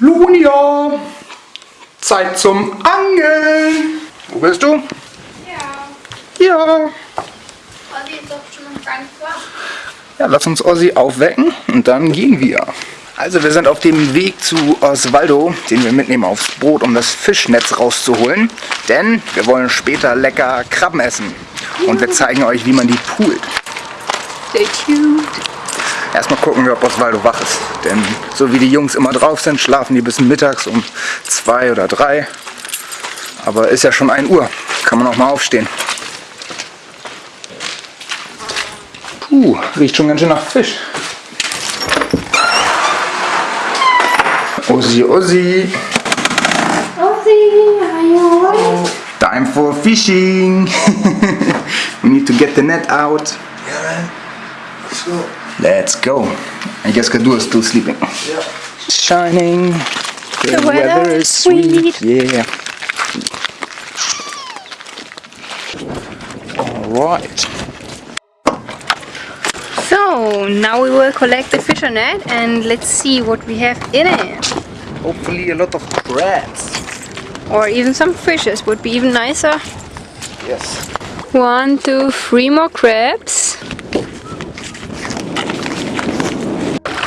Lunia, Zeit zum Angeln. Wo bist du? Ja. Ja. Ozzy ist doch schon noch gar nicht wach. Ja, lass uns Ossi aufwecken und dann gehen wir. Also wir sind auf dem Weg zu Osvaldo, den wir mitnehmen aufs Boot, um das Fischnetz rauszuholen. Denn wir wollen später lecker Krabben essen. Und wir zeigen euch, wie man die poolt. Stay tuned. Erstmal gucken wir, ob Osvaldo wach ist. Denn so wie die Jungs immer drauf sind, schlafen die bis mittags um zwei oder drei. Aber ist ja schon 1 Uhr. Kann man auch mal aufstehen. Puh, riecht schon ganz schön nach Fisch. Ossi, Ossi, you alright? time for fishing. We need to get the net out. Yeah, man. Let's go. Let's go. I guess Kadu is still sleeping. Yeah. Shining. The, weather is sweet. Yeah. Alright. So, now we will collect the fisher net and let's see what we have in it. Hopefully a lot of crabs. Or even some fishes would be even nicer. Yes. One, two, three more crabs.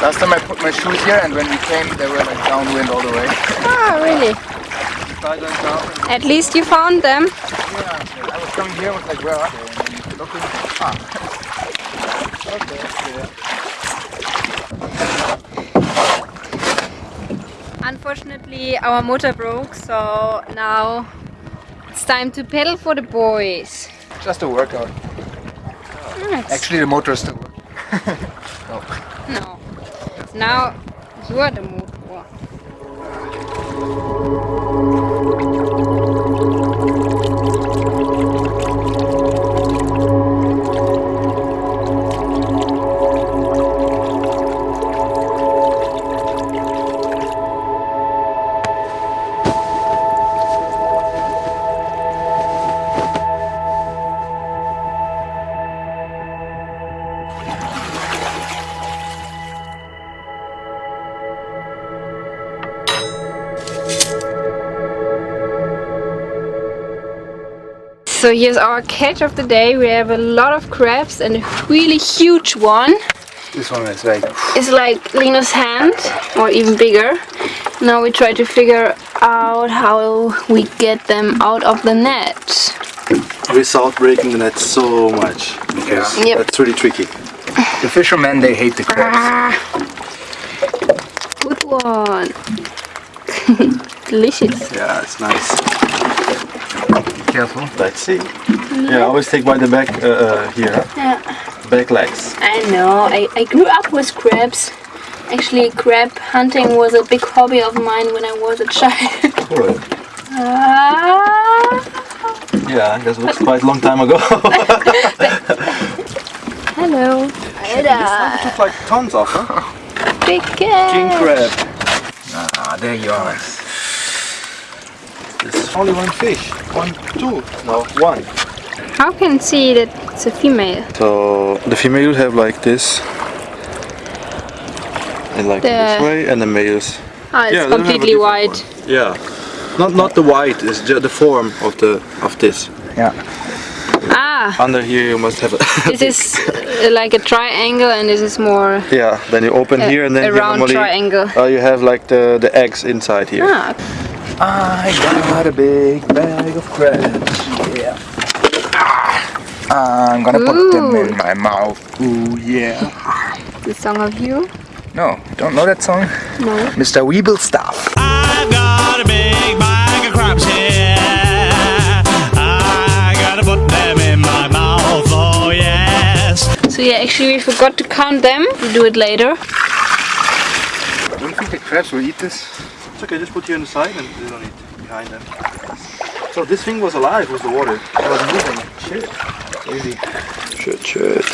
Last time I put my shoes here and when we came they were like downwind all the way. Ah, really? At least you found them. Yeah, I was coming here, I was like, where are they? And looking, ah. okay, yeah. Unfortunately, our motor broke, so now it's time to pedal for the boys. Just a workout. Nice. Actually, the motor is still working. No. Now you're the motor. So here's our catch of the day. We have a lot of crabs and a really huge one. This one is like, It's like Lino's hand or even bigger. Now we try to figure out how we get them out of the net. Without breaking the net so much. Because Yep. That's really tricky. the fishermen, they hate the crabs. Ah, good one. Delicious. Yeah, it's nice. Careful. Let's see. Yeah, always take by the back uh, uh, here. Yeah. Back legs. I know. I, I grew up with crabs. Actually, crab hunting was a big hobby of mine when I was a child. Alright. ah, Yeah, that was quite a long time ago. hello. This took like tons off, huh? Big cat. King crab. Ah, there you are. There's only one fish. One, two. No, one. How can see that it's a female? So the female have like this. And like this way, and the males. Ah, it's Yeah, they have a completely different white. Yeah. Not not the white, it's just the form of the of this. Yeah. Ah, Under here you must have a this is uh, like a triangle and this is more Yeah, then you open a, here and then a you round normally triangle. uh, you have like the the eggs inside here. Ah, I got a big bag of crabs. Yeah. Ah, I'm gonna put them in my mouth. Ooh, yeah. the song of you? No, don't know that song? No. Mr. Weeble Stuff. I've got a big bag of crabs here. I gotta put them in my mouth, oh yes. So yeah, actually we forgot to count them. We'll do it later. I Don't think the crabs will eat this? It's okay, just put here on the side and you don't need behind them. So this thing was alive with the water. It was moving. Shit. Crazy. Shit, shit.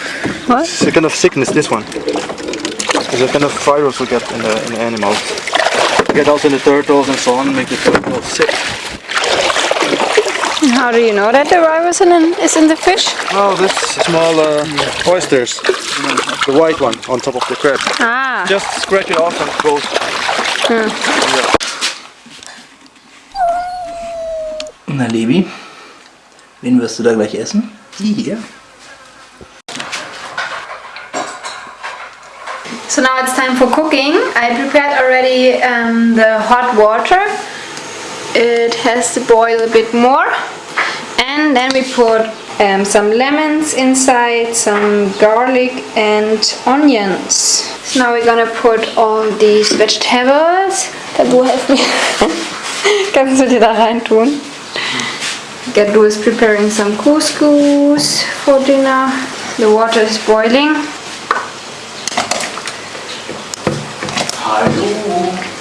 What? It's a kind of sickness, this one. It's a kind of virus we get in the, in the animals. We get also in the turtles and so on, make the turtles sick. how do you know that the virus in, is in the fish? Oh, this small uh, oysters. The white one on top of the crab. Ah, Just scratch it off and it goes. Na, Lebi, wen wirst du da gleich essen? Die hier. So now it's time for cooking. I prepared already um, the hot water. It has to boil a bit more. And then we put um, some lemons inside, some garlic and onions. So now we're gonna put all these vegetables. Tabu, help me. Kannst du dir da rein tun? Gadu is preparing some couscous for dinner. The water is boiling.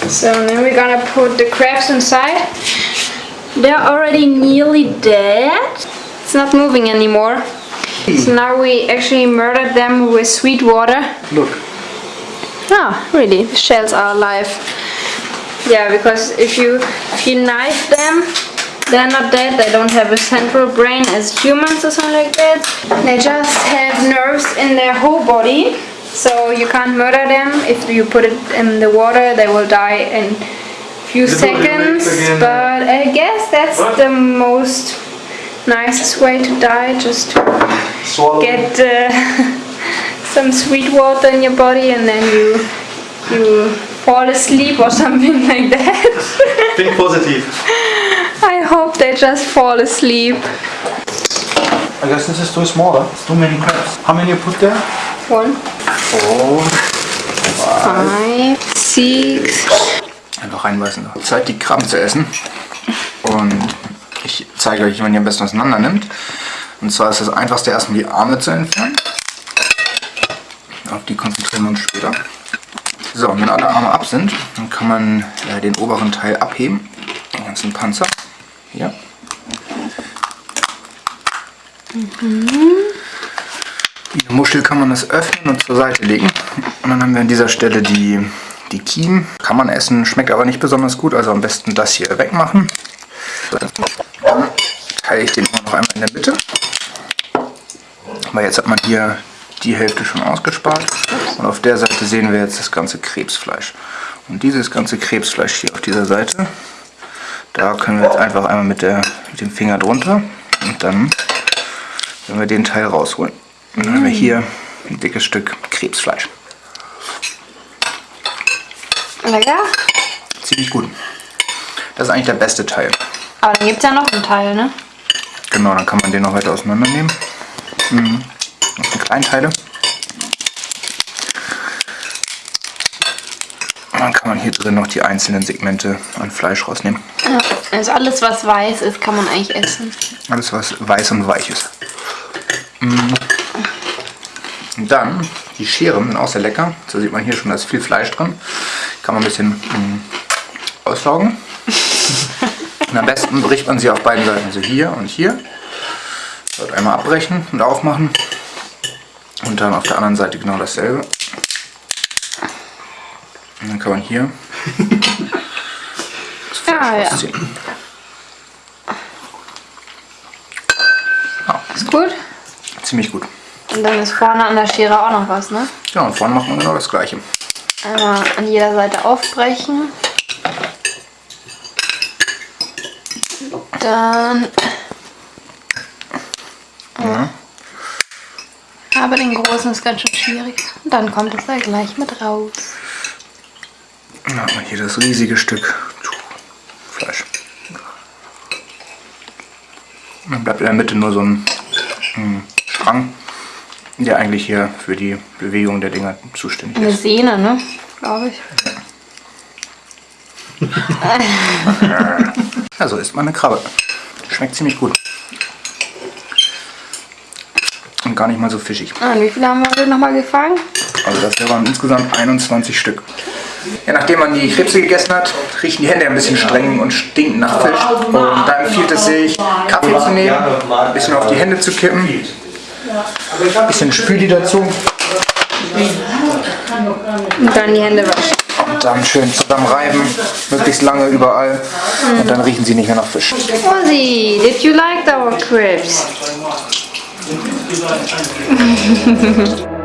So then we're gonna put the crabs inside. They're already nearly dead. Not moving anymore. So now we actually murdered them with sweet water. Look. Ah, really? The shells are alive. Yeah, because if you if you knife them, they're not dead. They don't have a central brain as humans or something like that. They just have nerves in their whole body. So you can't murder them. If you put it in the water, they will die in few You put it in the seconds. But I guess that's What? the most nicest way to die. Just to Swallow. get uh, some sweet water in your body and then you you fall asleep or something like that. Think positive. I hope they just fall asleep. I guess this is too small. Huh? It's too many crabs. How many you put there? One, Four. five, six. Einfach reinbeißen. Zeit, die Krabben zu essen. Und ich zeige euch, wie man die am besten auseinander nimmt. Und zwar ist das einfachste erstmal die Arme zu entfernen. Auf die konzentrieren wir uns später. So, und wenn alle Arme ab sind, dann kann man äh, den oberen Teil abheben. Den ganzen Panzer. Hier. Wie eine Muschel kann man das öffnen und zur Seite legen. Und dann haben wir an dieser Stelle die, die Kiemen. Kann man essen, schmeckt aber nicht besonders gut, also am besten das hier wegmachen. Dann teile ich den auch noch einmal in der Mitte. Weil jetzt hat man hier die Hälfte schon ausgespart. Und auf der Seite sehen wir jetzt das ganze Krebsfleisch. Und dieses ganze Krebsfleisch hier auf dieser Seite, da können wir jetzt einfach einmal mit, der, mit dem Finger drunter und dann wenn wir den Teil rausholen. Und dann haben wir hier ein dickes Stück Krebsfleisch. Lecker. Ziemlich gut. Das ist eigentlich der beste Teil. Aber dann gibt es ja noch einen Teil, ne? Genau, dann kann man den noch weiter auseinandernehmen. Mhm. Das sind Kleinteile. Und dann kann man hier drin noch die einzelnen Segmente an Fleisch rausnehmen. Ja. Also alles, was weiß ist, kann man eigentlich essen. Alles, was weiß und weich ist. Mhm. Und dann, die Scheren sind auch sehr lecker. So sieht man hier schon, da ist viel Fleisch drin. Kann man ein bisschen mm, aussaugen. Und am besten bricht man sie auf beiden Seiten, also hier und hier. Dort einmal abbrechen und aufmachen. Und dann auf der anderen Seite genau dasselbe. Und dann kann man hier das Fleisch Ah, ja. rausziehen. Ist gut. Ziemlich gut. Und dann ist vorne an der Schere auch noch was, ne? Ja, und vorne macht man genau das gleiche. Einmal an jeder Seite aufbrechen. Dann. Ja. Aber den großen ist ganz schön schwierig. Und dann kommt es da gleich mit raus. Dann hat man hier das riesige Stück Fleisch. Dann bleibt in der Mitte nur so ein, ein Strang, der eigentlich hier für die Bewegung der Dinger zuständig Eine ist. Sehne, ne? Glaube ich. Ja, so isst man eine Krabbe. Schmeckt ziemlich gut. Und gar nicht mal so fischig. Ah, und wie viele haben wir heute nochmal gefangen? Also das hier waren insgesamt 21 Stück. Ja, nachdem man die Krebse gegessen hat, riechen die Hände ein bisschen streng und stinken nach Fisch. Und da empfiehlt es sich, Kaffee zu nehmen, ein bisschen auf die Hände zu kippen, ein bisschen Spüli dazu Und dann die Hände waschen. Dann schön zusammen reiben, möglichst lange überall. Und dann riechen sie nicht mehr nach Fisch. Ozzy, did you like our crepes?